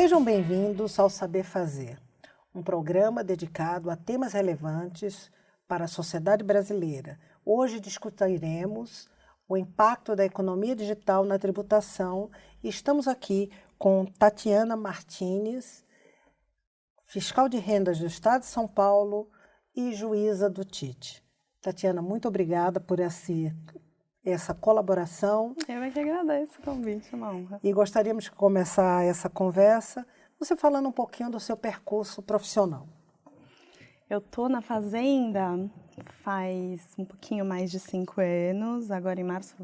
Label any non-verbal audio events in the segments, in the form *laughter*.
Sejam bem-vindos ao Saber Fazer, um programa dedicado a temas relevantes para a sociedade brasileira. Hoje discutiremos o impacto da economia digital na tributação e estamos aqui com Tatiana Martinez, fiscal de rendas do Estado de São Paulo e juíza do TIT. Tatiana, muito obrigada por esse, essa colaboração. Eu é que agradeço o convite, uma honra. E gostaríamos de começar essa conversa você falando um pouquinho do seu percurso profissional. Eu estou na Fazenda faz um pouquinho mais de cinco anos, agora em março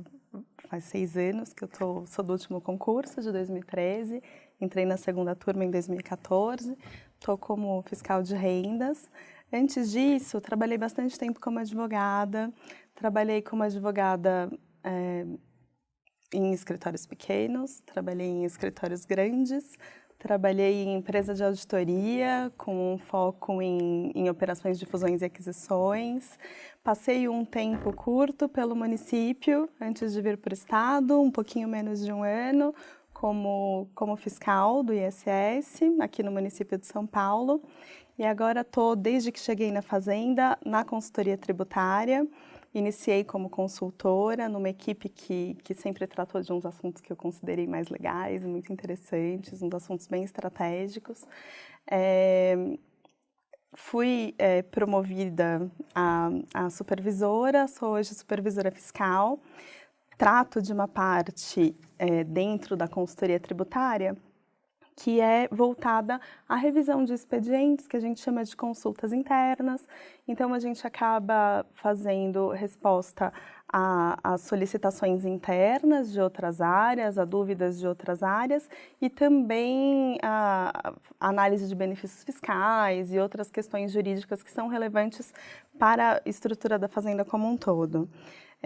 faz seis anos que eu tô, sou do último concurso, de 2013, entrei na segunda turma em 2014, estou como fiscal de rendas. Antes disso, trabalhei bastante tempo como advogada, trabalhei como advogada é, em escritórios pequenos, trabalhei em escritórios grandes, Trabalhei em empresa de auditoria, com um foco em, em, operações de fusões e aquisições. Passei um tempo curto pelo município, antes de vir para o estado, um pouquinho menos de um ano, como, como fiscal do ISS, aqui no município de São Paulo. E agora estou, desde que cheguei na Fazenda, na consultoria tributária, Iniciei como consultora numa equipe que, que sempre tratou de uns assuntos que eu considerei mais legais, muito interessantes, uns assuntos bem estratégicos. É, fui é, promovida a, a supervisora, sou hoje supervisora fiscal, trato de uma parte é, dentro da consultoria tributária que é voltada à revisão de expedientes, que a gente chama de consultas internas. Então, a gente acaba fazendo resposta a, a, solicitações internas de outras áreas, a dúvidas de outras áreas e também a, a análise de benefícios fiscais e outras questões jurídicas que são relevantes para a estrutura da fazenda como um todo.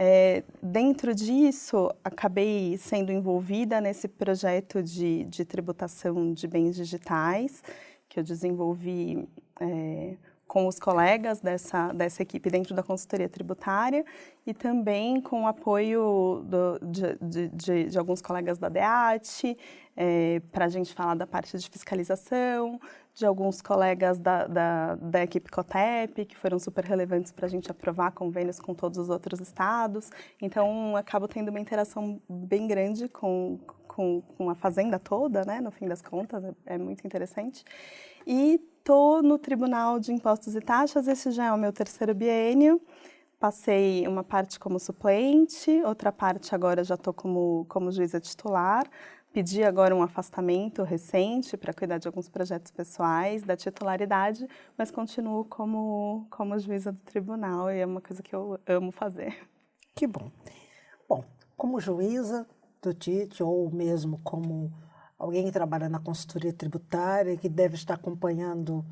É, dentro disso, acabei sendo envolvida nesse projeto de, de tributação de bens digitais, que eu desenvolvi é, com os colegas dessa, dessa equipe dentro da consultoria tributária e também com o apoio do, de, de, de, alguns colegas da DEAT, é, para a gente falar da parte de fiscalização, de alguns colegas da, da, da equipe COTEP, que foram super relevantes para a gente aprovar convênios com todos os outros estados. Então, acabo tendo uma interação bem grande com, com, com a fazenda toda, né, no fim das contas, é, é muito interessante. E estou no Tribunal de Impostos e Taxas, esse já é o meu terceiro biênio. Passei uma parte como suplente, outra parte agora já estou como, como juíza titular. Pedi agora um afastamento recente para cuidar de alguns projetos pessoais, da titularidade, mas continuo como, como juíza do tribunal e é uma coisa que eu amo fazer. Que bom. Bom, como juíza do TIT ou mesmo como alguém que trabalha na consultoria tributária, que deve estar acompanhando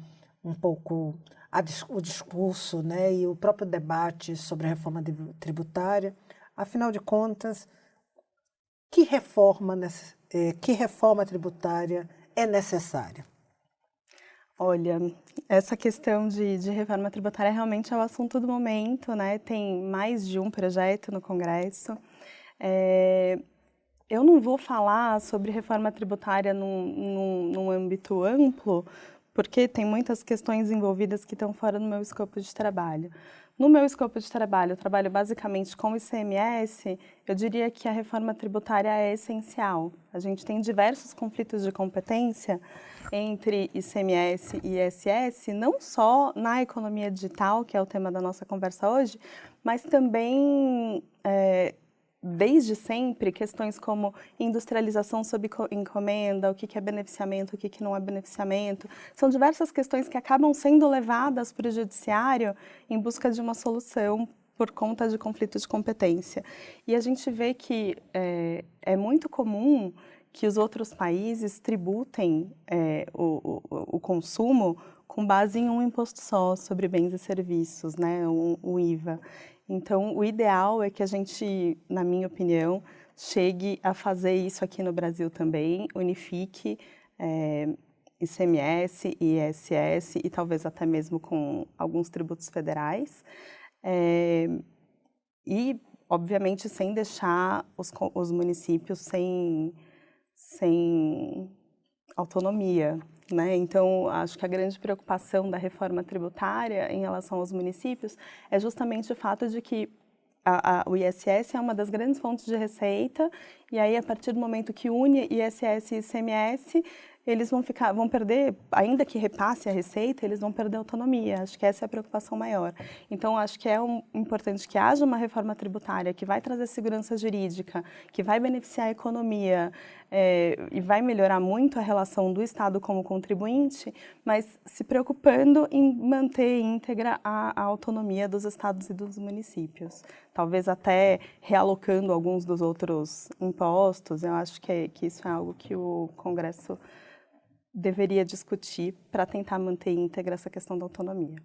um pouco a, o discurso né, e o próprio debate sobre a reforma tributária, afinal de contas, que reforma é, que reforma tributária é necessária? Olha, essa questão de, de, reforma tributária realmente é o assunto do momento, né? Tem mais de um projeto no Congresso. É, eu não vou falar sobre reforma tributária num, num, num âmbito amplo, porque tem muitas questões envolvidas que estão fora do meu escopo de trabalho. No meu escopo de trabalho, eu trabalho basicamente com ICMS, eu diria que a reforma tributária é essencial. A gente tem diversos conflitos de competência entre ICMS e ISS, não só na economia digital, que é o tema da nossa conversa hoje, mas também é, desde sempre, questões como industrialização sob encomenda, o que é beneficiamento, o que não é beneficiamento, são diversas questões que acabam sendo levadas para o judiciário em busca de uma solução por conta de conflito de competência. E a gente vê que é, é muito comum que os outros países tributem é, o, o, o, consumo com base em um imposto só sobre bens e serviços, né, o, o IVA. Então, o ideal é que a gente, na minha opinião, chegue a fazer isso aqui no Brasil também, unifique é, ICMS, ISS e talvez até mesmo com alguns tributos federais. É, e, obviamente, sem deixar os, os municípios sem, sem autonomia. Né? Então, acho que a grande preocupação da reforma tributária em relação aos municípios é justamente o fato de que a, a, o ISS é uma das grandes fontes de receita, e aí, a partir do momento que une ISS e ICMS, eles vão ficar, vão perder, ainda que repasse a receita, eles vão perder autonomia. Acho que essa é a preocupação maior. Então, acho que é um, importante que haja uma reforma tributária que vai trazer segurança jurídica, que vai beneficiar a economia é, e vai melhorar muito a relação do Estado como contribuinte, mas se preocupando em manter íntegra a, a autonomia dos estados e dos municípios. Talvez até realocando alguns dos outros impostos. Eu acho que, é, que isso é algo que o Congresso deveria discutir para tentar manter íntegra essa questão da autonomia?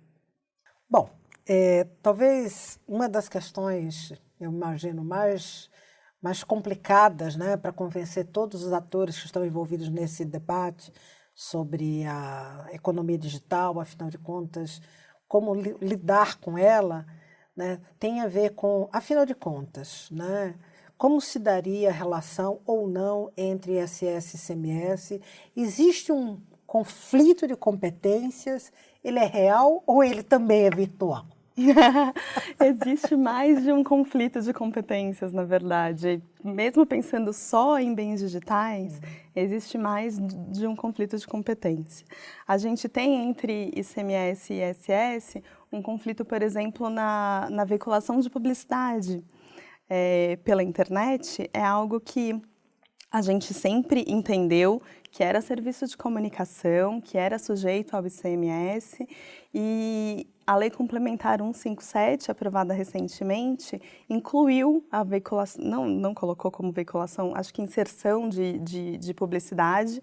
Bom, é, talvez uma das questões, eu imagino, mais, mais complicadas né, para convencer todos os atores que estão envolvidos nesse debate sobre a economia digital, afinal de contas, como li lidar com ela, né, tem a ver com, afinal de contas, né, como se daria a relação ou não entre ISS e CMS? Existe um conflito de competências? Ele é real ou ele também é virtual? *laughs* Existe mais de um conflito de competências, na verdade. Mesmo pensando só em bens digitais, uhum. existe mais de um conflito de competência. A gente tem entre ICMS e ISS um conflito, por exemplo, na, na veiculação de publicidade é, pela internet é algo que a gente sempre entendeu que era serviço de comunicação, que era sujeito ao ICMS e a Lei Complementar 157, aprovada recentemente, incluiu a veiculação, não, não colocou como veiculação, acho que inserção de, de, de publicidade,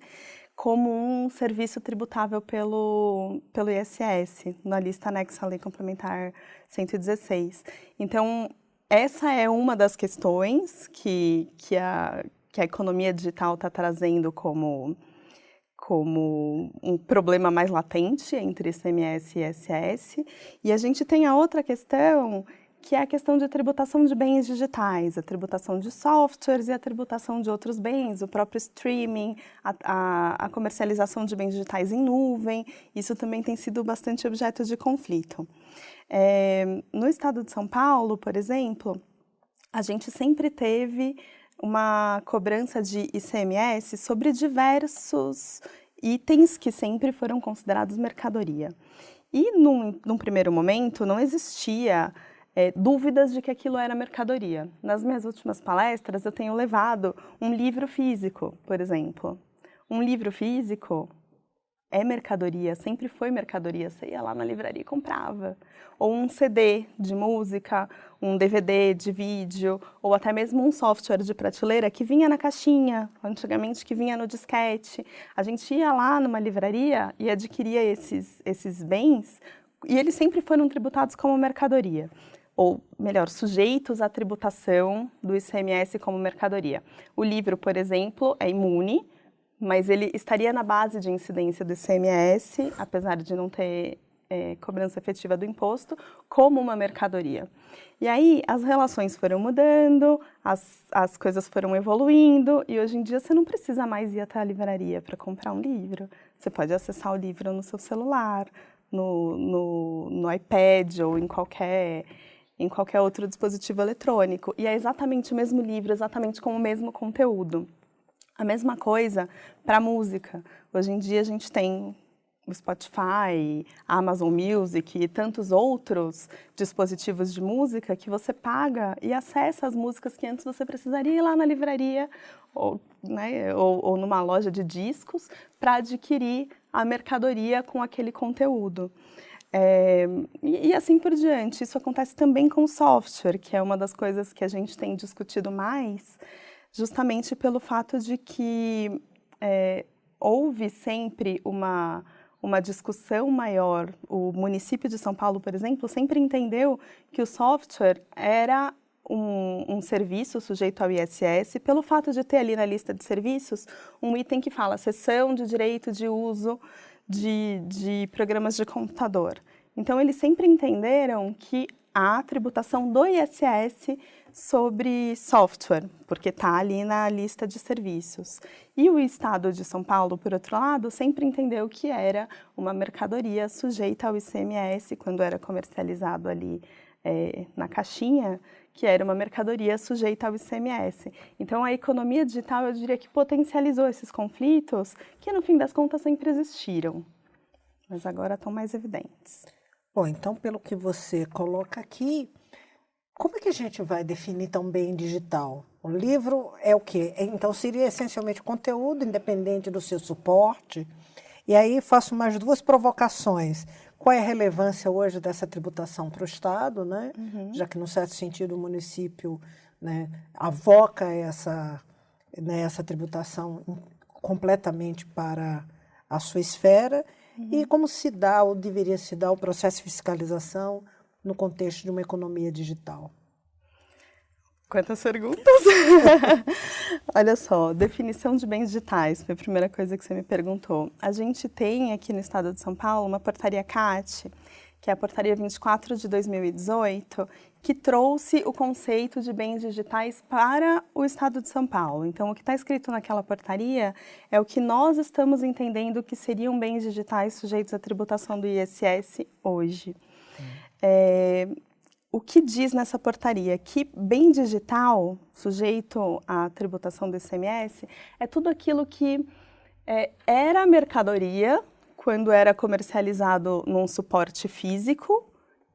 como um serviço tributável pelo, pelo ISS, na lista anexa à Lei Complementar 116. Então, essa é uma das questões que, que, a, que a economia digital está trazendo como, como um problema mais latente entre ICMS e ISS. E a gente tem a outra questão, que é a questão de tributação de bens digitais, a tributação de softwares e a tributação de outros bens, o próprio streaming, a, a, a comercialização de bens digitais em nuvem. Isso também tem sido bastante objeto de conflito. É, no estado de São Paulo, por exemplo, a gente sempre teve uma cobrança de ICMS sobre diversos itens que sempre foram considerados mercadoria. E, num, num primeiro momento, não existia é, dúvidas de que aquilo era mercadoria. Nas minhas últimas palestras, eu tenho levado um livro físico, por exemplo. Um livro físico é mercadoria, sempre foi mercadoria. Você ia lá na livraria e comprava. Ou um CD de música, um DVD de vídeo, ou até mesmo um software de prateleira que vinha na caixinha, antigamente que vinha no disquete. A gente ia lá numa livraria e adquiria esses, esses bens e eles sempre foram tributados como mercadoria. Ou, melhor, sujeitos à tributação do ICMS como mercadoria. O livro, por exemplo, é imune, mas ele estaria na base de incidência do ICMS, apesar de não ter é, cobrança efetiva do imposto, como uma mercadoria. E aí as relações foram mudando, as, as coisas foram evoluindo, e hoje em dia você não precisa mais ir até a livraria para comprar um livro. Você pode acessar o livro no seu celular, no, no, no iPad ou em qualquer em qualquer outro dispositivo eletrônico. E é exatamente o mesmo livro, exatamente com o mesmo conteúdo. A mesma coisa para música. Hoje em dia a gente tem o Spotify, Amazon Music e tantos outros dispositivos de música que você paga e acessa as músicas que antes você precisaria ir lá na livraria ou, né, ou, ou numa loja de discos para adquirir a mercadoria com aquele conteúdo. É, e, e, assim por diante. Isso acontece também com software, que é uma das coisas que a gente tem discutido mais, justamente pelo fato de que é, houve sempre uma, uma discussão maior. O município de São Paulo, por exemplo, sempre entendeu que o software era um, um, serviço sujeito ao ISS pelo fato de ter ali na lista de serviços um item que fala sessão de direito de uso de, de programas de computador. Então, eles sempre entenderam que a tributação do ISS sobre software, porque está ali na lista de serviços. E o Estado de São Paulo, por outro lado, sempre entendeu que era uma mercadoria sujeita ao ICMS, quando era comercializado ali é, na caixinha, que era uma mercadoria sujeita ao ICMS. Então, a economia digital, eu diria que potencializou esses conflitos, que no fim das contas sempre existiram, mas agora estão mais evidentes. Bom, então, pelo que você coloca aqui, como é que a gente vai definir tão bem digital? O livro é o quê? Então, seria essencialmente conteúdo, independente do seu suporte. E aí faço mais duas provocações. Qual é a relevância hoje dessa tributação para o Estado, né? Uhum. já que, num certo sentido, o município né, avoca essa, né, essa tributação completamente para a sua esfera, uhum. e como se dá ou deveria se dar o processo de fiscalização no contexto de uma economia digital? Quantas perguntas! *laughs* Olha só, definição de bens digitais, foi a primeira coisa que você me perguntou. A gente tem aqui no estado de São Paulo uma portaria CAT, que é a portaria 24 de 2018, que trouxe o conceito de bens digitais para o estado de São Paulo. Então, o que está escrito naquela portaria é o que nós estamos entendendo que seriam bens digitais sujeitos à tributação do ISS hoje. É, o que diz nessa portaria? Que bem digital, sujeito à tributação do ICMS, é tudo aquilo que é, era mercadoria quando era comercializado num suporte físico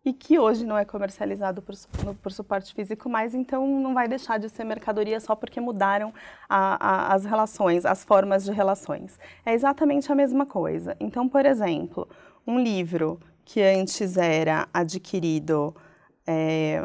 e que hoje não é comercializado por, por suporte físico mais, então não vai deixar de ser mercadoria só porque mudaram a, a, as relações, as formas de relações. É exatamente a mesma coisa. Então, por exemplo, um livro que antes era adquirido é,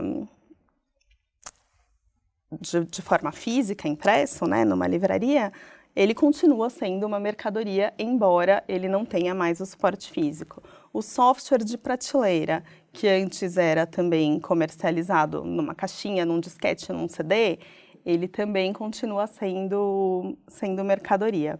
de, de, forma física, impresso, né, numa livraria, ele continua sendo uma mercadoria, embora ele não tenha mais o suporte físico. O software de prateleira, que antes era também comercializado numa caixinha, num disquete, num CD, ele também continua sendo, sendo mercadoria.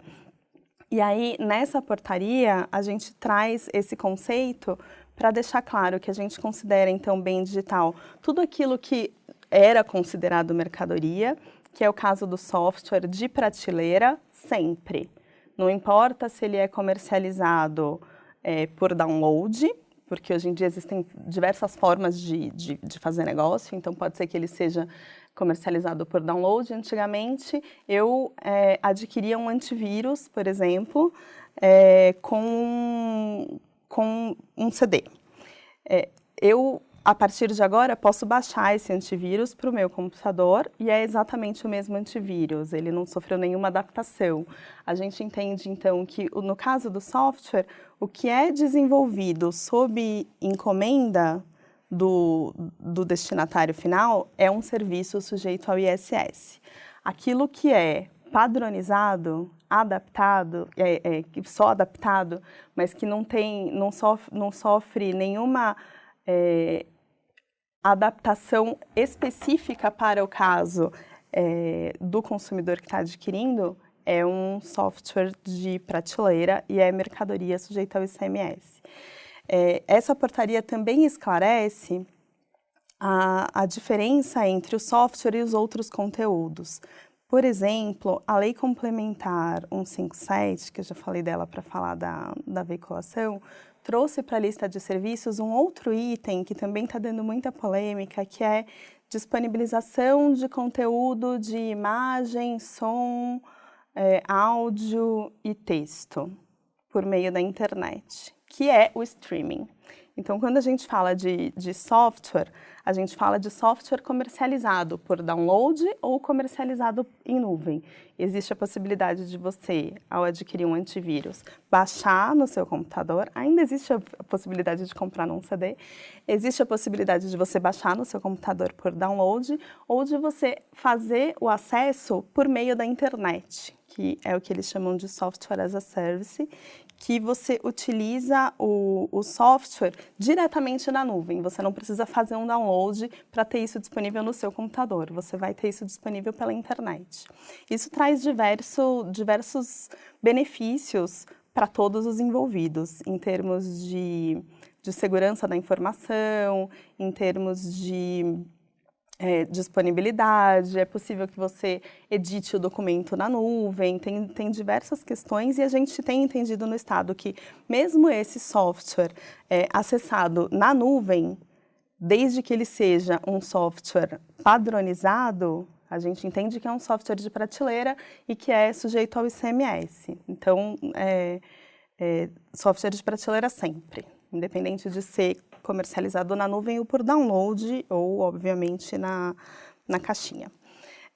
E aí, nessa portaria, a gente traz esse conceito para deixar claro que a gente considera, então, bem digital tudo aquilo que era considerado mercadoria, que é o caso do software de prateleira, sempre. Não importa se ele é comercializado é, por download, porque hoje em dia existem diversas formas de, de, de, fazer negócio, então pode ser que ele seja comercializado por download. Antigamente, eu é, adquiria um antivírus, por exemplo, é, com, com um CD. É, eu, a partir de agora, posso baixar esse antivírus para o meu computador e é exatamente o mesmo antivírus, ele não sofreu nenhuma adaptação. A gente entende, então, que no caso do software, o que é desenvolvido sob encomenda do, do destinatário final é um serviço sujeito ao ISS. Aquilo que é padronizado, adaptado, é, é, só adaptado, mas que não tem, não sofre, não sofre nenhuma é, adaptação específica para o caso é, do consumidor que está adquirindo, é um software de prateleira e é mercadoria sujeita ao ICMS. É, essa portaria também esclarece a, a diferença entre o software e os outros conteúdos. Por exemplo, a Lei Complementar 157, que eu já falei dela para falar da, da veiculação, trouxe para a lista de serviços um outro item que também está dando muita polêmica, que é disponibilização de conteúdo de imagem, som, é, áudio e texto por meio da internet que é o streaming. Então, quando a gente fala de, de software, a gente fala de software comercializado por download ou comercializado em nuvem. Existe a possibilidade de você, ao adquirir um antivírus, baixar no seu computador. Ainda existe a possibilidade de comprar num CD. Existe a possibilidade de você baixar no seu computador por download ou de você fazer o acesso por meio da internet, que é o que eles chamam de software as a service, que você utiliza o, o, software diretamente na nuvem. Você não precisa fazer um download para ter isso disponível no seu computador. Você vai ter isso disponível pela internet. Isso traz diverso, diversos benefícios para todos os envolvidos, em termos de, de segurança da informação, em termos de é, disponibilidade, é possível que você edite o documento na nuvem, tem, tem diversas questões e a gente tem entendido no Estado que mesmo esse software é, acessado na nuvem, desde que ele seja um software padronizado, a gente entende que é um software de prateleira e que é sujeito ao ICMS. Então, é, é, software de prateleira sempre, independente de ser comercializado na nuvem ou por download ou, obviamente, na, na caixinha.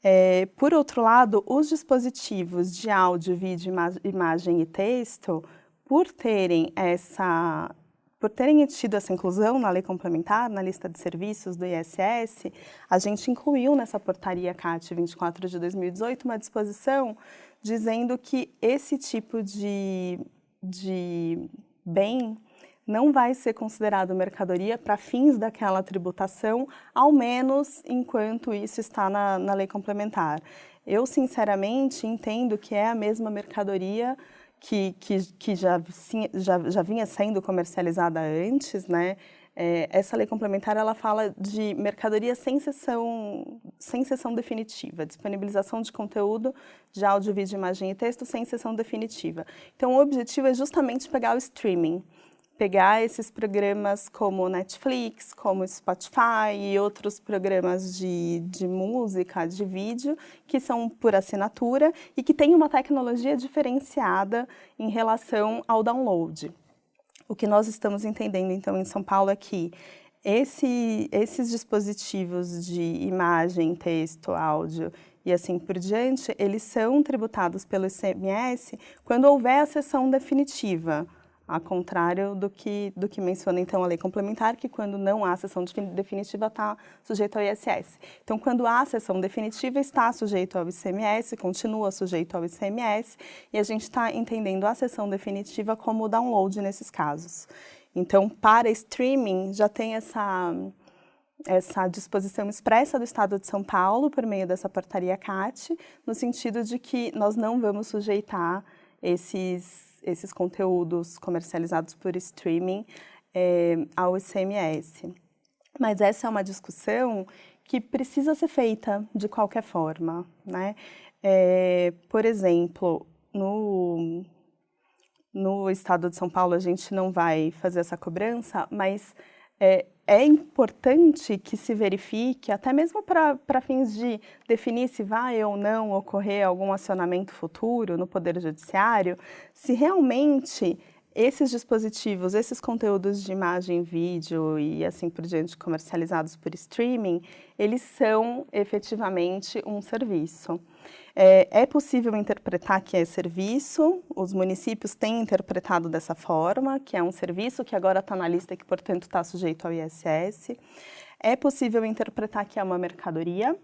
É, por outro lado, os dispositivos de áudio, vídeo, ima imagem e texto, por terem essa por terem tido essa inclusão na lei complementar, na lista de serviços do ISS, a gente incluiu nessa portaria CAT 24 de 2018 uma disposição dizendo que esse tipo de, de bem não vai ser considerado mercadoria para fins daquela tributação, ao menos enquanto isso está na, na lei complementar. Eu, sinceramente, entendo que é a mesma mercadoria que, que, que já, já, já vinha sendo comercializada antes, né? É, essa lei complementar ela fala de mercadoria sem sessão, sem sessão definitiva, disponibilização de conteúdo de áudio, vídeo, imagem e texto sem sessão definitiva. Então, o objetivo é justamente pegar o streaming pegar esses programas como Netflix, como Spotify e outros programas de, de música, de vídeo, que são por assinatura e que têm uma tecnologia diferenciada em relação ao download. O que nós estamos entendendo, então, em São Paulo é que esse, esses dispositivos de imagem, texto, áudio e assim por diante, eles são tributados pelo ICMS quando houver a sessão definitiva, a contrário do que, do que menciona então a lei complementar, que quando não há sessão definitiva está sujeito ao ISS. Então, quando há sessão definitiva, está sujeito ao ICMS, continua sujeito ao ICMS, e a gente está entendendo a sessão definitiva como download nesses casos. Então, para streaming, já tem essa, essa disposição expressa do Estado de São Paulo, por meio dessa portaria CAT, no sentido de que nós não vamos sujeitar esses esses conteúdos comercializados por streaming é, ao ICMS. Mas essa é uma discussão que precisa ser feita de qualquer forma. Né? É, por exemplo, no, no estado de São Paulo a gente não vai fazer essa cobrança, mas é, é importante que se verifique, até mesmo para fins de definir se vai ou não ocorrer algum acionamento futuro no Poder Judiciário, se realmente esses dispositivos, esses conteúdos de imagem, vídeo e assim por diante comercializados por streaming, eles são efetivamente um serviço. É, é, possível interpretar que é serviço, os municípios têm interpretado dessa forma, que é um serviço que agora está na lista e que, portanto, está sujeito ao ISS. É possível interpretar que é uma mercadoria,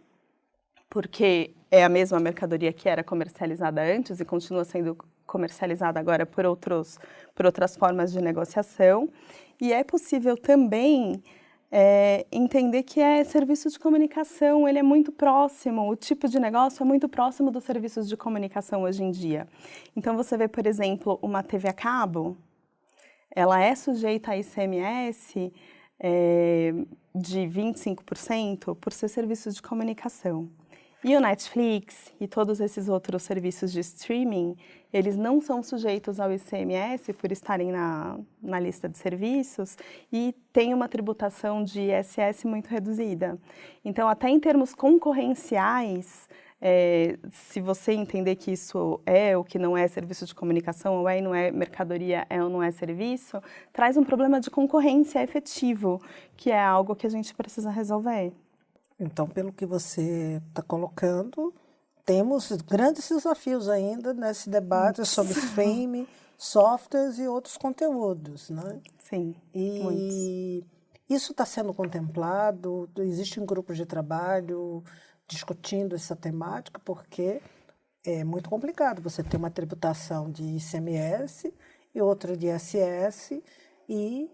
porque é a mesma mercadoria que era comercializada antes e continua sendo comercializada agora por, outros, por outras formas de negociação. E é possível também é, entender que é serviço de comunicação, ele é muito próximo, o tipo de negócio é muito próximo dos serviços de comunicação hoje em dia. Então, você vê, por exemplo, uma TV a cabo, ela é sujeita a ICMS é, de 25% por ser serviço de comunicação. E o Netflix e todos esses outros serviços de streaming, eles não são sujeitos ao ICMS por estarem na, na lista de serviços e têm uma tributação de ISS muito reduzida. Então, até em termos concorrenciais, é, se você entender que isso é ou que não é serviço de comunicação, ou é e não é mercadoria, é ou não é serviço, traz um problema de concorrência efetivo, que é algo que a gente precisa resolver. Então, pelo que você está colocando, temos grandes desafios ainda nesse debate sobre streaming, softwares e outros conteúdos, né? Sim, e muitos. isso está sendo contemplado, existe um grupo de trabalho discutindo essa temática, porque é muito complicado você ter uma tributação de ICMS e outra de ISS, e,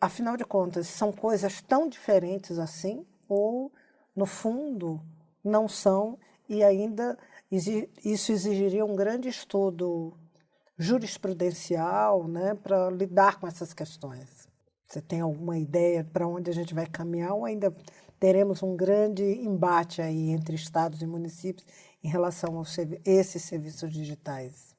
afinal de contas, são coisas tão diferentes assim, ou, no fundo, não são, e ainda isso exigiria um grande estudo jurisprudencial né, para lidar com essas questões. Você tem alguma ideia para onde a gente vai caminhar ou ainda teremos um grande embate aí entre estados e municípios em relação a esses serviços digitais?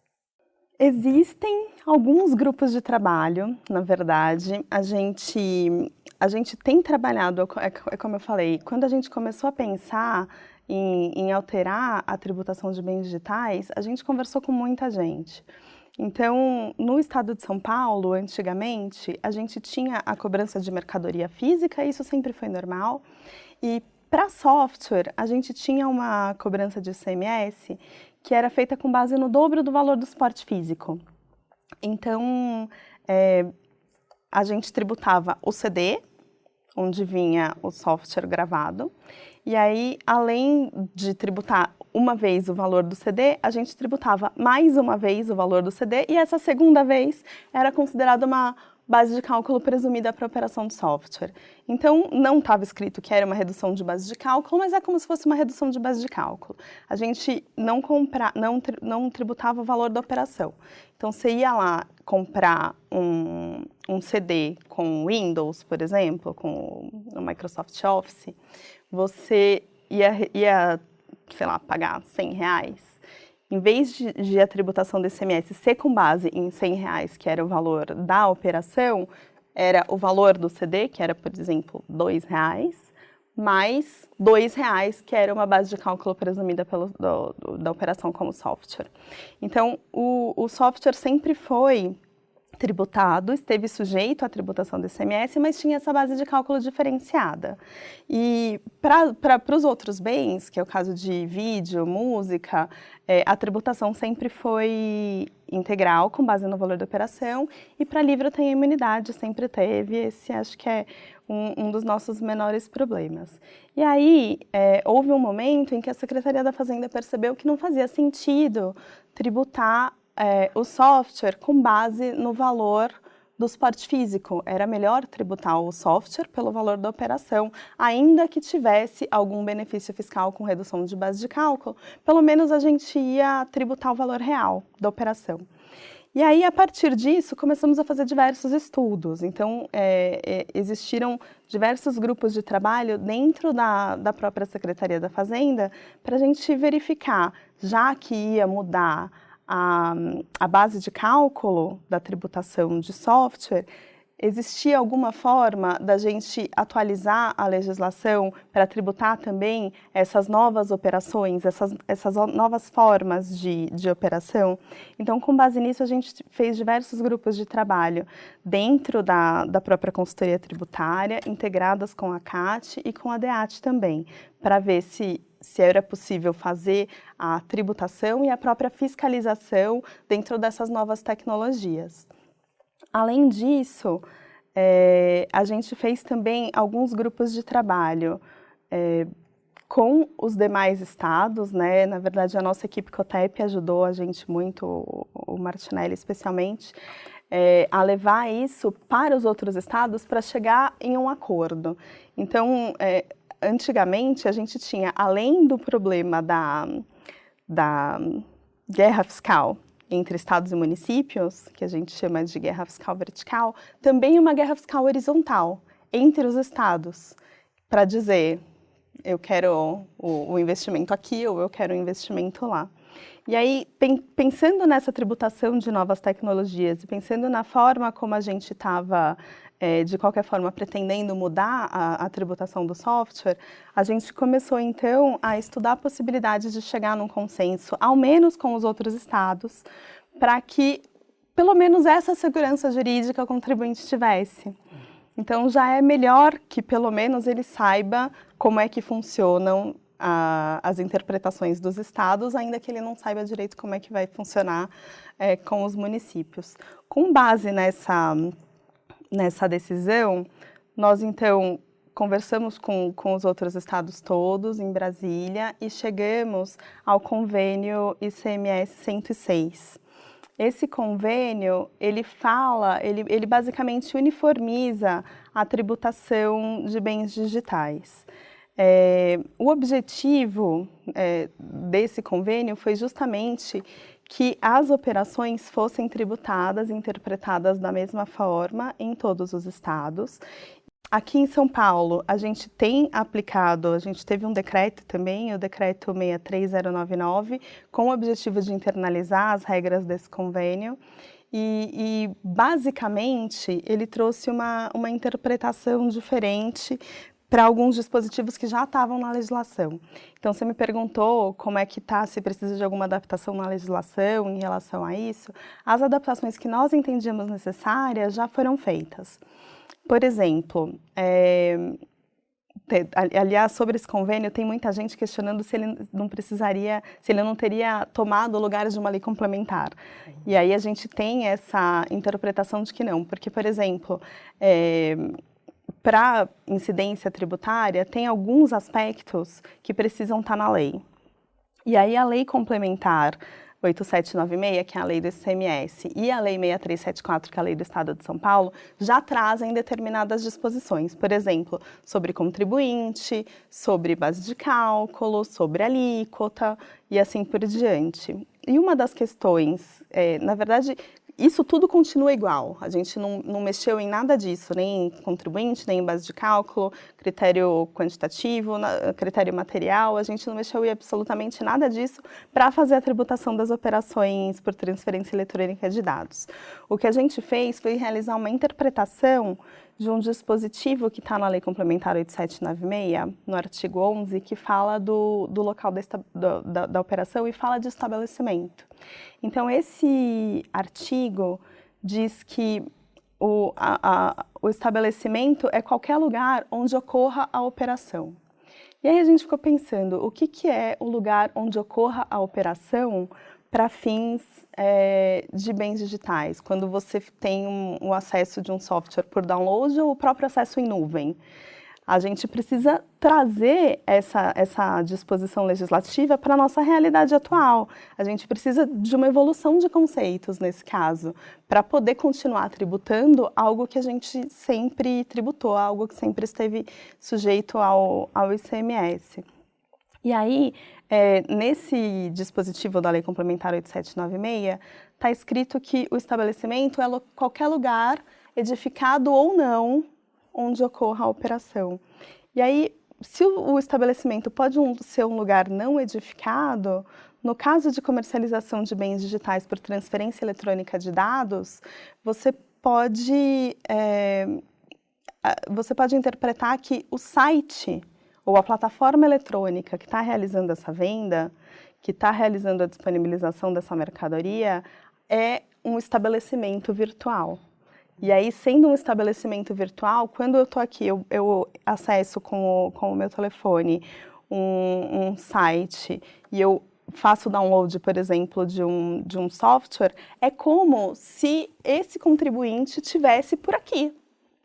Existem alguns grupos de trabalho, na verdade. A gente, a gente tem trabalhado, é, é como eu falei, quando a gente começou a pensar em, em alterar a tributação de bens digitais, a gente conversou com muita gente. Então, no estado de São Paulo, antigamente, a gente tinha a cobrança de mercadoria física, isso sempre foi normal. E para software, a gente tinha uma cobrança de ICMS que era feita com base no dobro do valor do suporte físico. Então, é, a gente tributava o CD, onde vinha o software gravado, e aí, além de tributar uma vez o valor do CD, a gente tributava mais uma vez o valor do CD, e essa segunda vez era considerada uma base de cálculo presumida para operação de software. Então, não estava escrito que era uma redução de base de cálculo, mas é como se fosse uma redução de base de cálculo. A gente não, compra, não, não tributava o valor da operação. Então, você ia lá comprar um, um CD com Windows, por exemplo, com o Microsoft Office, você ia, ia sei lá, pagar 100 reais em vez de, de, a tributação do ICMS ser com base em 100 reais, que era o valor da operação, era o valor do CD, que era, por exemplo, 2 reais, mais 2 reais, que era uma base de cálculo presumida pelo, do, do, da operação como software. Então, o, o software sempre foi tributado, esteve sujeito à tributação do ICMS, mas tinha essa base de cálculo diferenciada. E para os outros bens, que é o caso de vídeo, música, é, a tributação sempre foi integral, com base no valor da operação, e para livro tem imunidade, sempre teve, esse acho que é um, um dos nossos menores problemas. E aí, é, houve um momento em que a Secretaria da Fazenda percebeu que não fazia sentido tributar é, o software com base no valor do suporte físico. Era melhor tributar o software pelo valor da operação, ainda que tivesse algum benefício fiscal com redução de base de cálculo, pelo menos a gente ia tributar o valor real da operação. E aí, a partir disso, começamos a fazer diversos estudos. Então, é, é, existiram diversos grupos de trabalho dentro da, da própria Secretaria da Fazenda para a gente verificar, já que ia mudar a, a base de cálculo da tributação de software, existia alguma forma da gente atualizar a legislação para tributar também essas novas operações, essas, essas novas formas de, de operação? Então, com base nisso, a gente fez diversos grupos de trabalho dentro da, da própria consultoria tributária, integradas com a CAT e com a DEAT também, para ver se se era possível fazer a tributação e a própria fiscalização dentro dessas novas tecnologias. Além disso, é, a gente fez também alguns grupos de trabalho é, com os demais estados, né? Na verdade, a nossa equipe COTEP ajudou a gente muito, o Martinelli especialmente, é, a levar isso para os outros estados para chegar em um acordo. Então, é, antigamente a gente tinha, além do problema da, da guerra fiscal entre estados e municípios, que a gente chama de guerra fiscal vertical, também uma guerra fiscal horizontal entre os estados, para dizer eu quero o, o, investimento aqui ou eu quero o investimento lá. E aí, pensando nessa tributação de novas tecnologias e pensando na forma como a gente estava é, de qualquer forma, pretendendo mudar a, a, tributação do software, a gente começou, então, a estudar a possibilidade de chegar num consenso, ao menos com os outros estados, para que, pelo menos, essa segurança jurídica o contribuinte tivesse. Então, já é melhor que, pelo menos, ele saiba como é que funcionam a, as interpretações dos estados, ainda que ele não saiba direito como é que vai funcionar é, com os municípios. Com base nessa nessa decisão, nós então conversamos com, com os outros estados todos em Brasília e chegamos ao convênio ICMS 106. Esse convênio, ele fala, ele, ele basicamente uniformiza a tributação de bens digitais. É, o objetivo é, desse convênio foi justamente que as operações fossem tributadas, interpretadas da mesma forma em todos os estados. Aqui em São Paulo, a gente tem aplicado, a gente teve um decreto também, o decreto 63099, com o objetivo de internalizar as regras desse convênio. E, e, basicamente, ele trouxe uma, uma interpretação diferente para alguns dispositivos que já estavam na legislação. Então, você me perguntou como é que está, se precisa de alguma adaptação na legislação em relação a isso. As adaptações que nós entendíamos necessárias já foram feitas. Por exemplo, é, aliás, sobre esse convênio, tem muita gente questionando se ele não precisaria, se ele não teria tomado lugares de uma lei complementar. E aí a gente tem essa interpretação de que não, porque, por exemplo, é, para incidência tributária, tem alguns aspectos que precisam estar tá na lei. E aí a lei complementar 8796, que é a lei do ICMS, e a lei 6374, que é a lei do Estado de São Paulo, já trazem determinadas disposições, por exemplo, sobre contribuinte, sobre base de cálculo, sobre alíquota e assim por diante. E uma das questões, é, na verdade, isso tudo continua igual, a gente não, não, mexeu em nada disso, nem em contribuinte, nem em base de cálculo, critério quantitativo, critério material, a gente não mexeu em absolutamente nada disso para fazer a tributação das operações por transferência eletrônica de dados. O que a gente fez foi realizar uma interpretação de um dispositivo que está na Lei Complementar 8796, no artigo 11, que fala do, do local da, da operação e fala de estabelecimento. Então, esse artigo diz que o, a, a, o estabelecimento é qualquer lugar onde ocorra a operação. E aí a gente ficou pensando, o que, que é o lugar onde ocorra a operação para fins é, de bens digitais, quando você tem um, um, acesso de um software por download ou o próprio acesso em nuvem. A gente precisa trazer essa, essa disposição legislativa para a nossa realidade atual. A gente precisa de uma evolução de conceitos nesse caso, para poder continuar tributando algo que a gente sempre tributou, algo que sempre esteve sujeito ao, ao ICMS. E aí, é, nesse dispositivo da Lei Complementar 8796, está escrito que o estabelecimento é qualquer lugar edificado ou não onde ocorra a operação. E aí, se o estabelecimento pode ser um lugar não edificado, no caso de comercialização de bens digitais por transferência eletrônica de dados, você pode, é, você pode interpretar que o site ou a plataforma eletrônica que está realizando essa venda, que está realizando a disponibilização dessa mercadoria, é um estabelecimento virtual. E aí, sendo um estabelecimento virtual, quando eu estou aqui, eu, eu, acesso com o, com o meu telefone um, um site e eu faço download, por exemplo, de um, de um software, é como se esse contribuinte tivesse por aqui,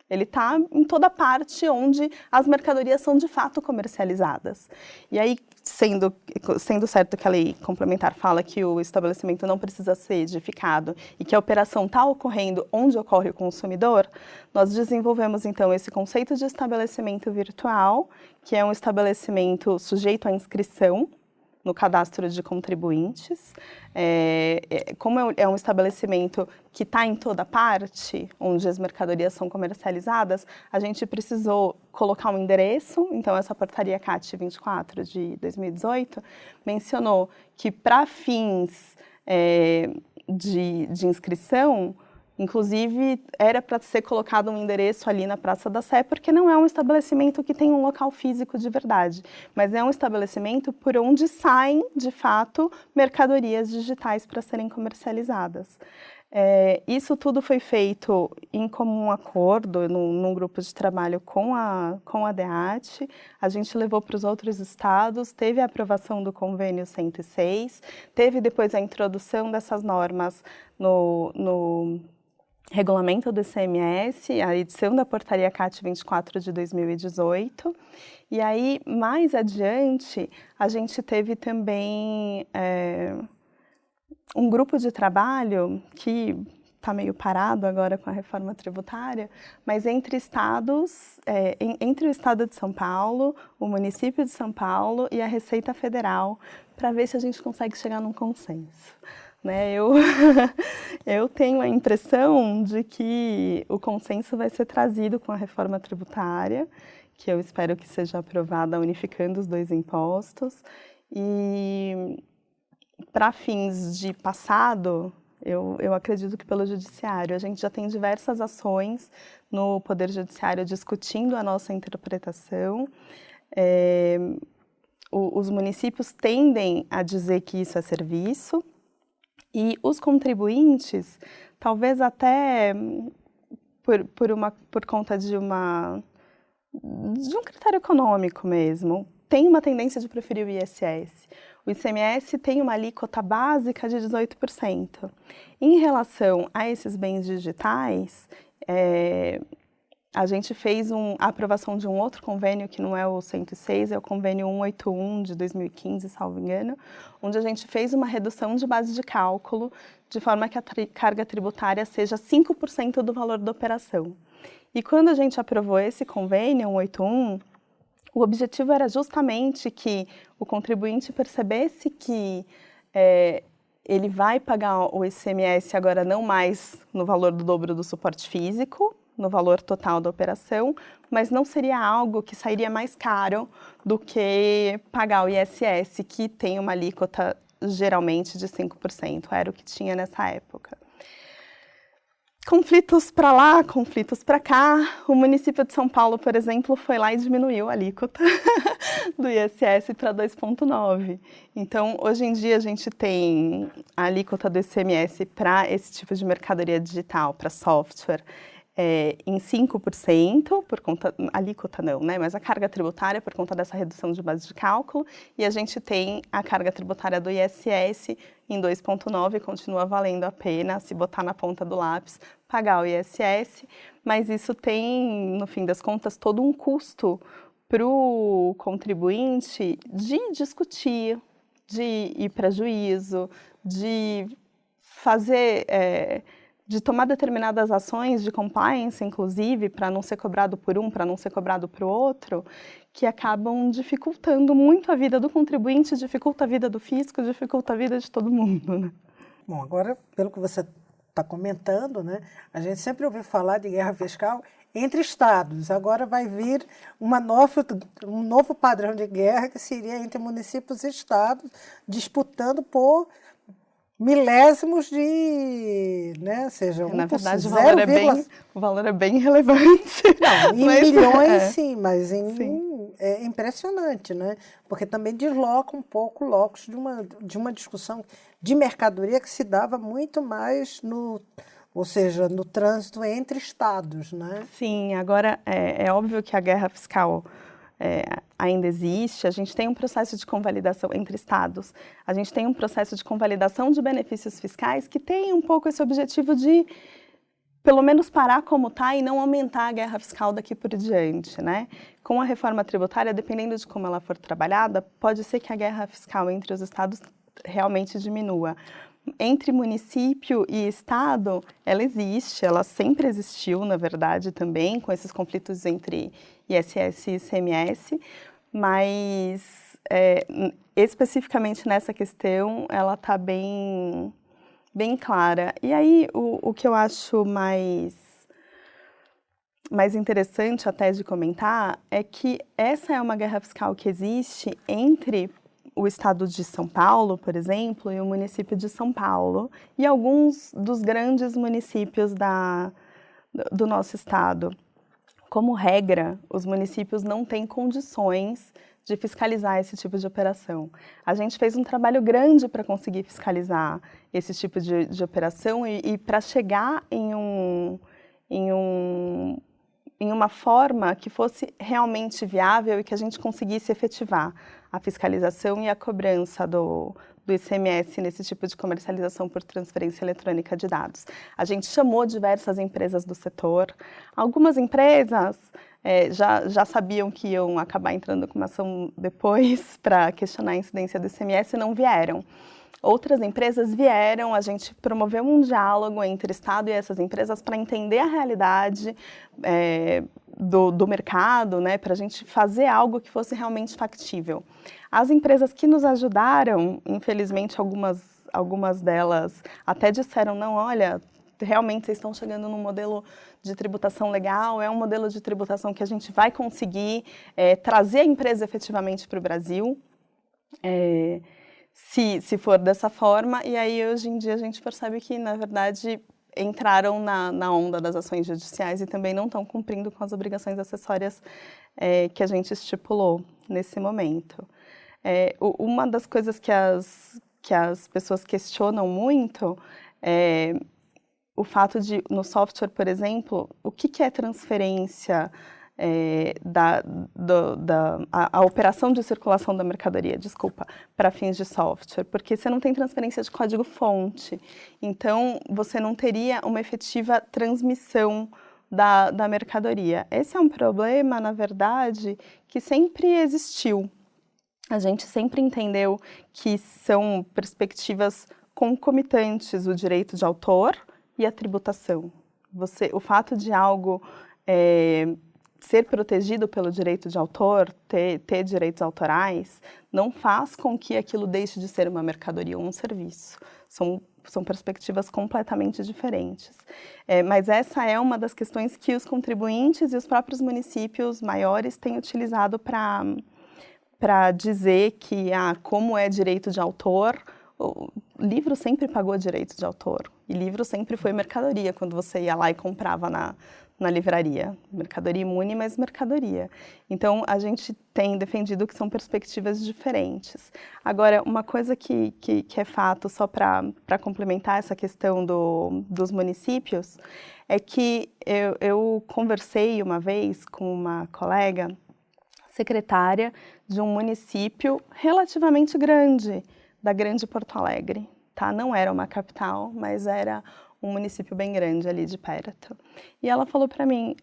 ele está em toda parte onde as mercadorias são de fato comercializadas. E aí, sendo, sendo certo que a lei complementar fala que o estabelecimento não precisa ser edificado e que a operação está ocorrendo onde ocorre o consumidor, nós desenvolvemos então esse conceito de estabelecimento virtual, que é um estabelecimento sujeito à inscrição, no cadastro de contribuintes. É, é, como é, é um estabelecimento que está em toda parte, onde as mercadorias são comercializadas, a gente precisou colocar um endereço, então essa portaria CAT 24 de 2018 mencionou que para fins é, de, de inscrição, Inclusive, era para ser colocado um endereço ali na Praça da Sé, porque não é um estabelecimento que tem um local físico de verdade, mas é um estabelecimento por onde saem, de fato, mercadorias digitais para serem comercializadas. É, isso tudo foi feito em comum acordo, num, num, grupo de trabalho com a, com a DEAT. A gente levou para os outros estados, teve a aprovação do convênio 106, teve depois a introdução dessas normas no, no regulamento do ICMS, a edição da portaria CAT 24 de 2018. E aí, mais adiante, a gente teve também é, um grupo de trabalho que está meio parado agora com a reforma tributária, mas entre estados, é, entre o estado de São Paulo, o município de São Paulo e a Receita Federal, para ver se a gente consegue chegar num consenso. Né? Eu, *laughs* eu tenho a impressão de que o consenso vai ser trazido com a reforma tributária, que eu espero que seja aprovada unificando os dois impostos. E para fins de passado, eu, eu acredito que pelo judiciário. A gente já tem diversas ações no Poder Judiciário discutindo a nossa interpretação. É, o, os municípios tendem a dizer que isso é serviço e os contribuintes, talvez até por, por, uma, por conta de, uma, de um critério econômico mesmo, tem uma tendência de preferir o ISS. O ICMS tem uma alíquota básica de 18%. Em relação a esses bens digitais, é, a gente fez um, a aprovação de um outro convênio, que não é o 106, é o convênio 181 de 2015, salvo engano, onde a gente fez uma redução de base de cálculo, de forma que a tri carga tributária seja 5% do valor da operação. E quando a gente aprovou esse convênio 181, o objetivo era justamente que o contribuinte percebesse que é, ele vai pagar o ICMS agora não mais no valor do dobro do suporte físico, no valor total da operação, mas não seria algo que sairia mais caro do que pagar o ISS, que tem uma alíquota geralmente de 5%, era o que tinha nessa época conflitos para lá, conflitos para cá. O município de São Paulo, por exemplo, foi lá e diminuiu a alíquota *laughs* do ISS para 2,9. Então, hoje em dia, a gente tem a alíquota do ICMS para esse tipo de mercadoria digital, para software, é, em 5%, por conta, alíquota não, né, mas a carga tributária por conta dessa redução de base de cálculo, e a gente tem a carga tributária do ISS em 2,9, continua valendo a pena, se botar na ponta do lápis, pagar o ISS, mas isso tem, no fim das contas, todo um custo para o contribuinte de discutir, de ir para juízo, de fazer... É, de tomar determinadas ações de compliance, inclusive, para não ser cobrado por um, para não ser cobrado para o outro, que acabam dificultando muito a vida do contribuinte, dificulta a vida do fisco, dificulta a vida de todo mundo. Né? Bom, agora, pelo que você está comentando, né, a gente sempre ouviu falar de guerra fiscal entre estados. Agora vai vir uma nova, um novo padrão de guerra que seria entre municípios e estados disputando por milésimos de, né, seja, um Na verdade, o valor, é bem, o valor é bem relevante. Não, *laughs* em mas, milhões, é. sim, mas em, sim. é impressionante, né? Porque também desloca um pouco o locus de uma, de uma discussão de mercadoria que se dava muito mais no ou seja, no trânsito entre estados, né? Sim, agora é, é óbvio que a guerra fiscal é, ainda existe, a gente tem um processo de convalidação entre estados, a gente tem um processo de convalidação de benefícios fiscais que tem um pouco esse objetivo de pelo menos parar como está e não aumentar a guerra fiscal daqui por diante, né? Com a reforma tributária, dependendo de como ela for trabalhada, pode ser que a guerra fiscal entre os estados realmente diminua. Entre município e estado, ela existe, ela sempre existiu, na verdade, também, com esses conflitos entre ISS e ICMS, mas é, especificamente nessa questão, ela está bem, bem clara. E aí, o, o que eu acho mais, mais interessante até de comentar é que essa é uma guerra fiscal que existe entre o estado de São Paulo, por exemplo, e o município de São Paulo, e alguns dos grandes municípios da, do nosso estado. Como regra, os municípios não têm condições de fiscalizar esse tipo de operação. A gente fez um trabalho grande para conseguir fiscalizar esse tipo de, de operação e, e para chegar em, um, em, um, em uma forma que fosse realmente viável e que a gente conseguisse efetivar a fiscalização e a cobrança do, do ICMS nesse tipo de comercialização por transferência eletrônica de dados. A gente chamou diversas empresas do setor. Algumas empresas é, já, já sabiam que iam acabar entrando com uma ação *laughs* depois para questionar a incidência do ICMS e não vieram. Outras empresas vieram, a gente promoveu um diálogo entre Estado e essas empresas para entender a realidade é, do, do mercado, né, para a gente fazer algo que fosse realmente factível. As empresas que nos ajudaram, infelizmente algumas algumas delas até disseram, não, olha, realmente vocês estão chegando num modelo de tributação legal, é um modelo de tributação que a gente vai conseguir é, trazer a empresa efetivamente para o Brasil, é, se, se for dessa forma, e aí hoje em dia a gente percebe que, na verdade, entraram na, na onda das ações judiciais e também não estão cumprindo com as obrigações acessórias é, que a gente estipulou nesse momento. É, uma das coisas que as, que as pessoas questionam muito é o fato de, no software, por exemplo, o que, que é transferência é, da, do, da a, a, operação de circulação da mercadoria, desculpa, para fins de software, porque você não tem transferência de código-fonte, então você não teria uma efetiva transmissão da, da mercadoria. Esse é um problema, na verdade, que sempre existiu. A gente sempre entendeu que são perspectivas concomitantes o direito de autor, e a tributação. Você, o fato de algo é, ser protegido pelo direito de autor, ter, ter, direitos autorais, não faz com que aquilo deixe de ser uma mercadoria ou um serviço. São, são perspectivas completamente diferentes. É, mas essa é uma das questões que os contribuintes e os próprios municípios maiores têm utilizado para dizer que, ah, como é direito de autor, o livro sempre pagou direito de autor. E livro sempre foi mercadoria, quando você ia lá e comprava na, na livraria. Mercadoria imune, mas mercadoria. Então, a gente tem defendido que são perspectivas diferentes. Agora, uma coisa que, que, que é fato, só para complementar essa questão do, dos municípios, é que eu, eu conversei uma vez com uma colega secretária de um município relativamente grande, da Grande Porto Alegre, tá? Não era uma capital, mas era um município bem grande ali de perto. E ela falou para mim,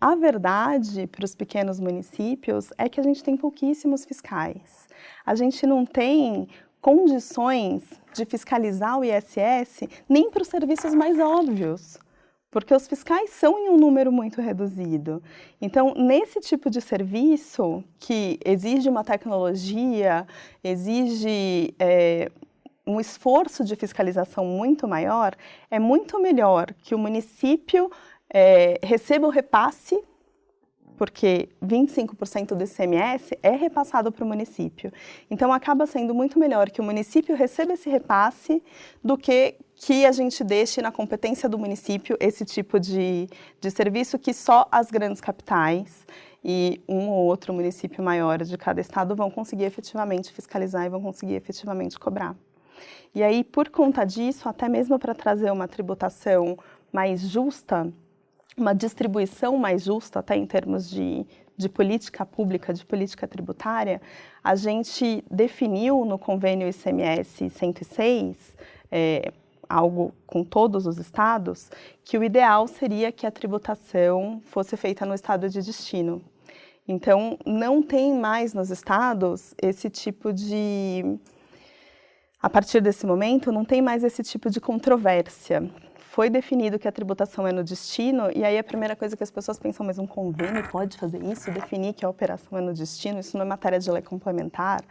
a verdade para os pequenos municípios é que a gente tem pouquíssimos fiscais. A gente não tem condições de fiscalizar o ISS nem para os serviços mais óbvios porque os fiscais são em um número muito reduzido. Então, nesse tipo de serviço, que exige uma tecnologia, exige é, um esforço de fiscalização muito maior, é muito melhor que o município é, receba o repasse porque 25% do ICMS é repassado para o município. Então, acaba sendo muito melhor que o município receba esse repasse do que que a gente deixe na competência do município esse tipo de, de serviço que só as grandes capitais e um ou outro município maior de cada estado vão conseguir efetivamente fiscalizar e vão conseguir efetivamente cobrar. E aí, por conta disso, até mesmo para trazer uma tributação mais justa, uma distribuição mais justa, até em termos de, de política pública, de política tributária, a gente definiu no convênio ICMS 106, é, algo com todos os estados, que o ideal seria que a tributação fosse feita no estado de destino. Então, não tem mais nos estados esse tipo de... A partir desse momento, não tem mais esse tipo de controvérsia. Foi definido que a tributação é no destino, e aí a primeira coisa que as pessoas pensam, mas um convênio pode fazer isso, definir que a operação é no destino, isso não é matéria de lei complementar,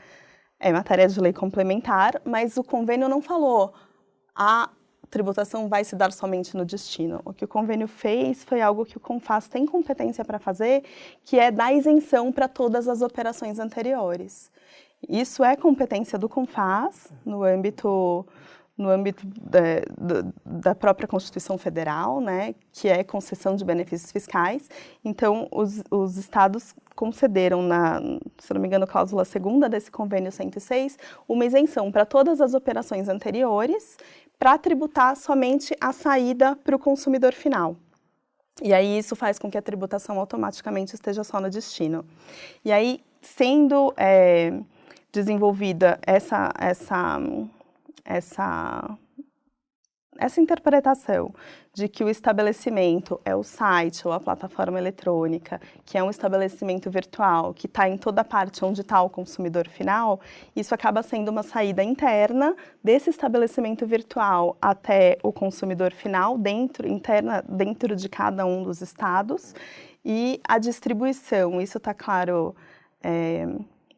é matéria de lei complementar, mas o convênio não falou, a tributação vai se dar somente no destino. O que o convênio fez foi algo que o CONFAS tem competência para fazer, que é dar isenção para todas as operações anteriores. Isso é competência do CONFAS, no âmbito no âmbito da, da, própria Constituição Federal, né, que é concessão de benefícios fiscais. Então, os, os estados concederam, na, se não me engano, cláusula segunda desse convênio 106, uma isenção para todas as operações anteriores, para tributar somente a saída para o consumidor final. E aí isso faz com que a tributação automaticamente esteja só no destino. E aí, sendo é, desenvolvida essa, essa, essa essa interpretação de que o estabelecimento é o site ou a plataforma eletrônica, que é um estabelecimento virtual, que está em toda parte onde está o consumidor final, isso acaba sendo uma saída interna desse estabelecimento virtual até o consumidor final, dentro, interna, dentro de cada um dos estados, e a distribuição, isso está claro é,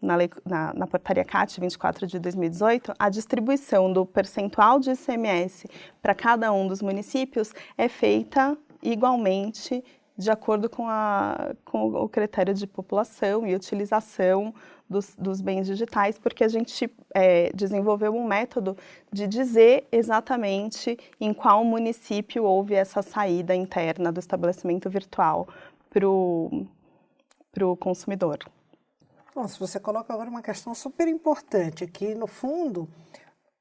na, lei, na, na, portaria CAT 24 de 2018, a distribuição do percentual de ICMS para cada um dos municípios é feita igualmente de acordo com, a, com o critério de população e utilização dos, dos bens digitais, porque a gente é, desenvolveu um método de dizer exatamente em qual município houve essa saída interna do estabelecimento virtual para o consumidor. Se você coloca agora uma questão super importante, que no fundo,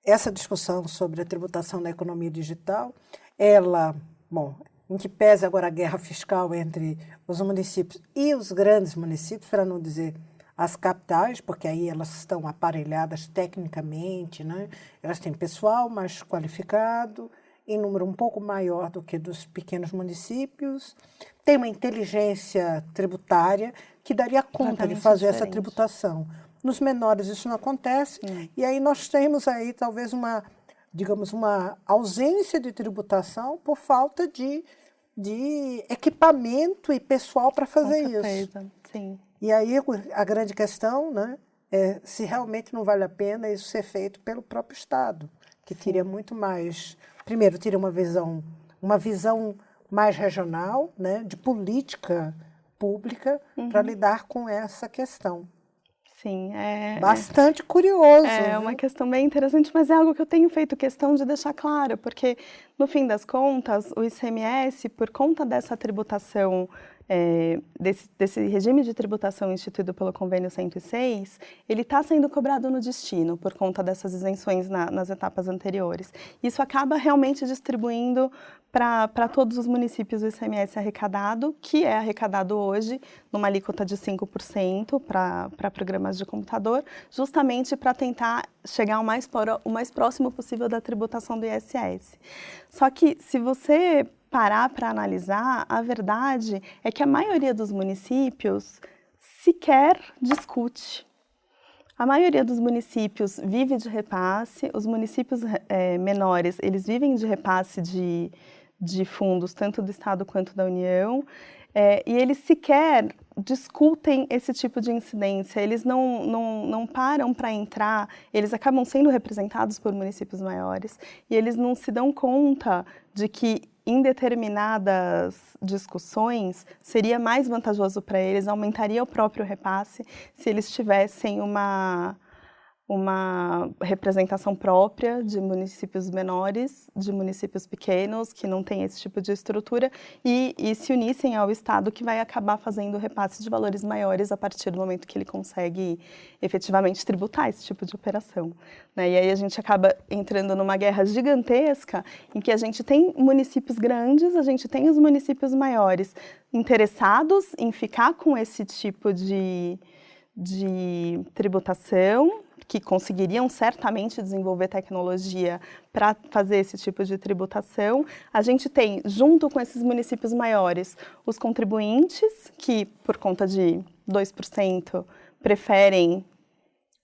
essa discussão sobre a tributação da economia digital, ela, bom, em que pese agora a guerra fiscal entre os municípios e os grandes municípios, para não dizer as capitais, porque aí elas estão aparelhadas tecnicamente, né? elas têm pessoal mais qualificado, em número um pouco maior do que dos pequenos municípios, tem uma inteligência tributária que daria conta de fazer diferente. essa tributação. Nos menores isso não acontece, hum. e aí nós temos aí talvez uma, digamos, uma ausência de tributação por falta de de equipamento e pessoal para fazer Com certeza, isso. Sim. E aí a grande questão né, é se realmente não vale a pena isso ser feito pelo próprio Estado, que Sim. teria muito mais. Primeiro, teria uma visão, uma visão mais regional, né, de política pública uhum. para lidar com essa questão. Sim, é, é bastante curioso. É viu? uma questão bem interessante, mas é algo que eu tenho feito questão de deixar claro, porque no fim das contas, o ICMS, por conta dessa tributação é, desse, desse, regime de tributação instituído pelo convênio 106, ele está sendo cobrado no destino por conta dessas isenções na, nas etapas anteriores. Isso acaba realmente distribuindo para todos os municípios o ICMS arrecadado, que é arrecadado hoje numa alíquota de 5% para programas de computador, justamente para tentar chegar o mais, o mais próximo possível da tributação do ISS. Só que se você parar para analisar, a verdade é que a maioria dos municípios sequer discute. A maioria dos municípios vive de repasse, os municípios é, menores, eles vivem de repasse de, de fundos, tanto do Estado quanto da União, é, e eles sequer discutem esse tipo de incidência, eles não, não, não param para entrar, eles acabam sendo representados por municípios maiores, e eles não se dão conta de que em determinadas discussões, seria mais vantajoso para eles, aumentaria o próprio repasse se eles tivessem uma uma representação própria de municípios menores, de municípios pequenos, que não têm esse tipo de estrutura, e, e, se unissem ao Estado, que vai acabar fazendo repasse de valores maiores a partir do momento que ele consegue efetivamente tributar esse tipo de operação. Né? E aí a gente acaba entrando numa guerra gigantesca, em que a gente tem municípios grandes, a gente tem os municípios maiores interessados em ficar com esse tipo de, de tributação, que conseguiriam certamente desenvolver tecnologia para fazer esse tipo de tributação. A gente tem, junto com esses municípios maiores, os contribuintes, que por conta de 2% preferem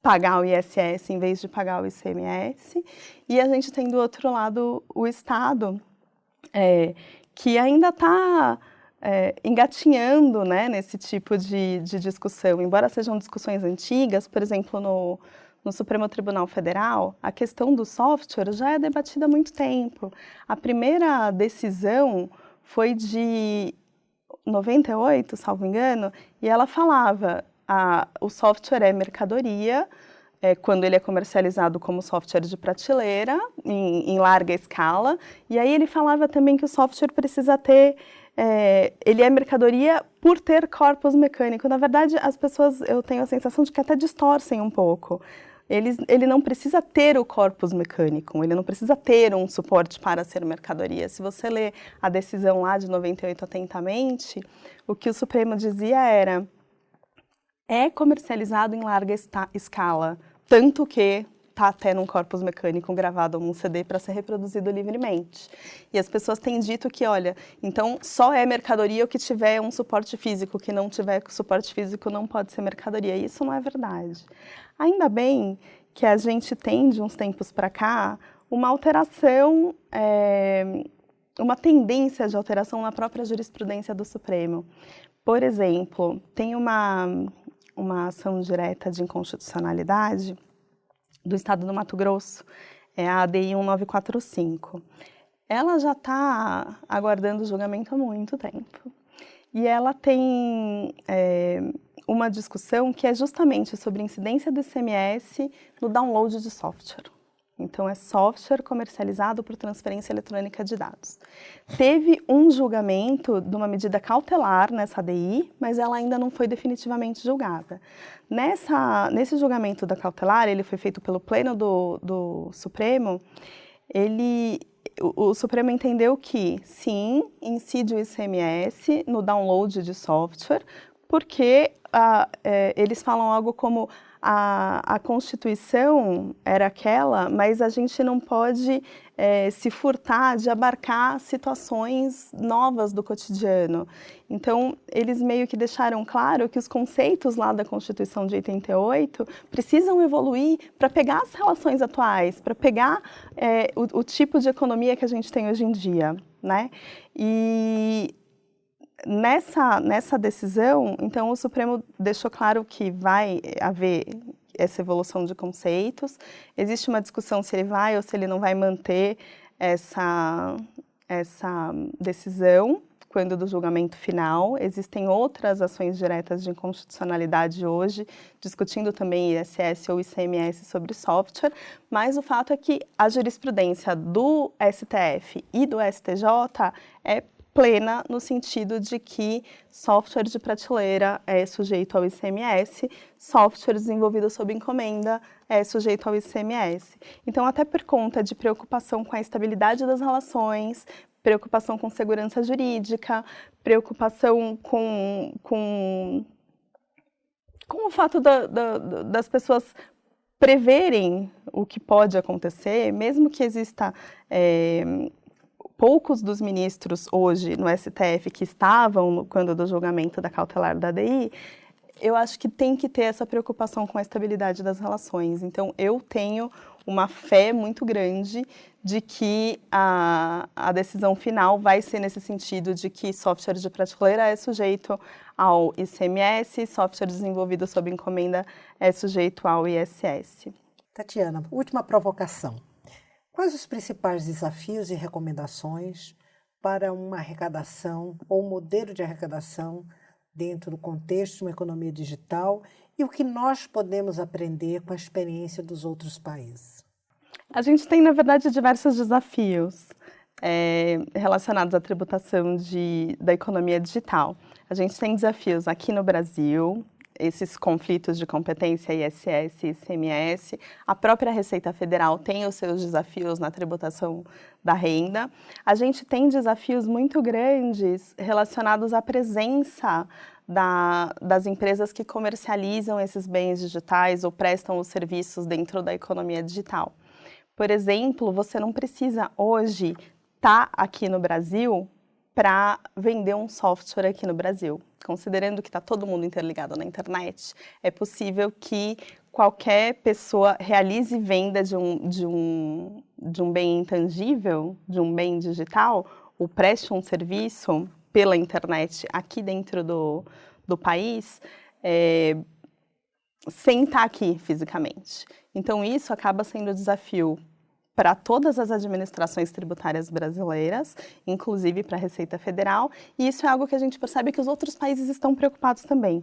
pagar o ISS em vez de pagar o ICMS. E a gente tem do outro lado o Estado, é, que ainda está é, engatinhando né, nesse tipo de, de discussão. Embora sejam discussões antigas, por exemplo, no, no Supremo Tribunal Federal, a questão do software já é debatida há muito tempo. A primeira decisão foi de 98, salvo engano, e ela falava a, o software é mercadoria, é, quando ele é comercializado como software de prateleira, em, em, larga escala, e aí ele falava também que o software precisa ter, é, ele é mercadoria por ter corpos mecânicos. Na verdade, as pessoas, eu tenho a sensação de que até distorcem um pouco ele, ele não precisa ter o corpus mecânico, ele não precisa ter um suporte para ser mercadoria. Se você ler a decisão lá de 98 atentamente, o que o Supremo dizia era é comercializado em larga escala, tanto que está até num corpus mecânico gravado num CD para ser reproduzido livremente. E as pessoas têm dito que, olha, então só é mercadoria o que tiver um suporte físico, o que não tiver suporte físico não pode ser mercadoria. Isso não é verdade. Ainda bem que a gente tem, de uns tempos para cá, uma alteração, é, uma tendência de alteração na própria jurisprudência do Supremo. Por exemplo, tem uma uma ação direta de inconstitucionalidade do Estado do Mato Grosso, é a ADI 1945. Ela já está aguardando o julgamento há muito tempo. E ela tem é, uma discussão que é justamente sobre incidência do ICMS no download de software. Então, é software comercializado por transferência eletrônica de dados. Teve um julgamento de uma medida cautelar nessa ADI, mas ela ainda não foi definitivamente julgada. Nessa, nesse julgamento da cautelar, ele foi feito pelo Pleno do, do Supremo, ele, o, o, Supremo entendeu que, sim, incide o ICMS no download de software, porque ah, é, eles falam algo como a, a Constituição era aquela, mas a gente não pode é, se furtar de abarcar situações novas do cotidiano. Então, eles meio que deixaram claro que os conceitos lá da Constituição de 88 precisam evoluir para pegar as relações atuais, para pegar é, o, o tipo de economia que a gente tem hoje em dia. Né? E nessa, nessa decisão, então, o Supremo deixou claro que vai haver essa evolução de conceitos. Existe uma discussão se ele vai ou se ele não vai manter essa, essa decisão quando do julgamento final. Existem outras ações diretas de inconstitucionalidade hoje, discutindo também ISS ou ICMS sobre software, mas o fato é que a jurisprudência do STF e do STJ é plena no sentido de que software de prateleira é sujeito ao ICMS, software desenvolvido sob encomenda é sujeito ao ICMS. Então, até por conta de preocupação com a estabilidade das relações, preocupação com segurança jurídica, preocupação com, com, com o fato da, da, das pessoas preverem o que pode acontecer, mesmo que exista é, poucos dos ministros hoje no STF que estavam quando do julgamento da cautelar da ADI, eu acho que tem que ter essa preocupação com a estabilidade das relações. Então, eu tenho uma fé muito grande de que a, a decisão final vai ser nesse sentido de que software de prateleira é sujeito ao ICMS, software desenvolvido sob encomenda é sujeito ao ISS. Tatiana, última provocação. Quais os principais desafios e recomendações para uma arrecadação ou modelo de arrecadação dentro do contexto de uma economia digital e o que nós podemos aprender com a experiência dos outros países? A gente tem, na verdade, diversos desafios é, relacionados à tributação de, da economia digital. A gente tem desafios aqui no Brasil, esses conflitos de competência ISS e ICMS. A própria Receita Federal tem os seus desafios na tributação da renda. A gente tem desafios muito grandes relacionados à presença da, das empresas que comercializam esses bens digitais ou prestam os serviços dentro da economia digital. Por exemplo, você não precisa hoje estar tá aqui no Brasil para vender um software aqui no Brasil. Considerando que está todo mundo interligado na internet, é possível que qualquer pessoa realize venda de um, de um, de um bem intangível, de um bem digital, ou preste um serviço pela internet aqui dentro do, do país, é, sem estar aqui fisicamente. Então, isso acaba sendo um desafio para todas as administrações tributárias brasileiras, inclusive para a Receita Federal, e isso é algo que a gente percebe que os outros países estão preocupados também.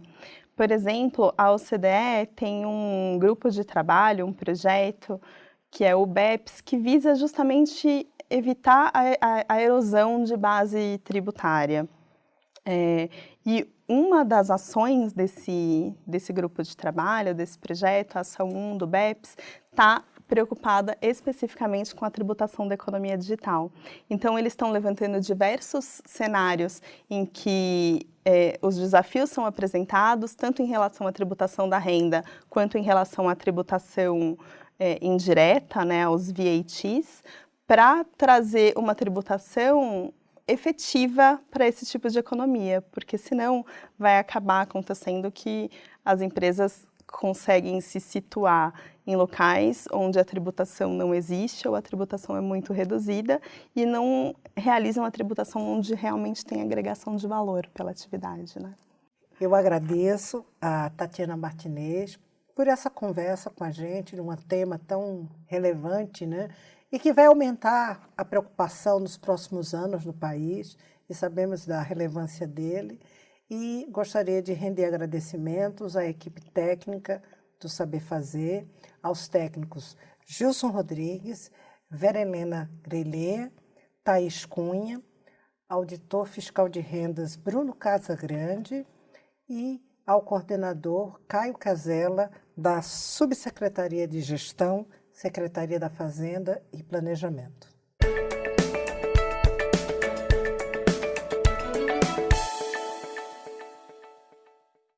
Por exemplo, a OCDE tem um grupo de trabalho, um projeto, que é o BEPS, que visa justamente evitar a, a, a erosão de base tributária. É, e uma das ações desse, desse grupo de trabalho, desse projeto, a ação 1 do BEPS, está preocupada especificamente com a tributação da economia digital. Então, eles estão levantando diversos cenários em que é, os desafios são apresentados, tanto em relação à tributação da renda, quanto em relação à tributação é, indireta, né, aos VATs, para trazer uma tributação efetiva para esse tipo de economia, porque senão vai acabar acontecendo que as empresas conseguem se situar em locais onde a tributação não existe ou a tributação é muito reduzida e não realizam a tributação onde realmente tem agregação de valor pela atividade. Né? Eu agradeço a Tatiana Martinez por essa conversa com a gente de um tema tão relevante, né? E que vai aumentar a preocupação nos próximos anos no país, e sabemos da relevância dele. E gostaria de render agradecimentos à equipe técnica do Saber Fazer, aos técnicos Gilson Rodrigues, Vera Helena Grelê, Thaís Cunha, auditor fiscal de rendas Bruno Casagrande e ao coordenador Caio Casella, da Subsecretaria de Gestão, Secretaria da Fazenda e Planejamento.